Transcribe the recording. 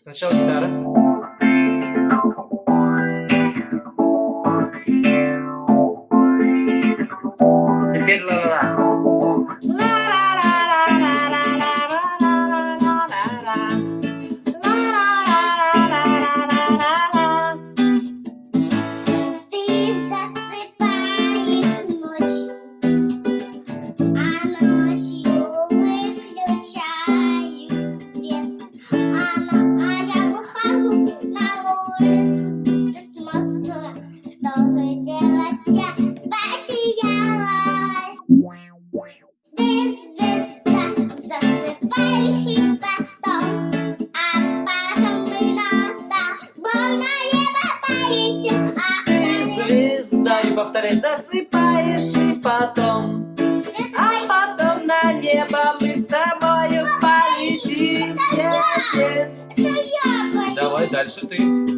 Сначала гитара. Теперь ла-ла-ла. Повторяешь, засыпаешь, и потом, а потом на небо мы с тобою полетим. Нет, нет. Давай дальше ты.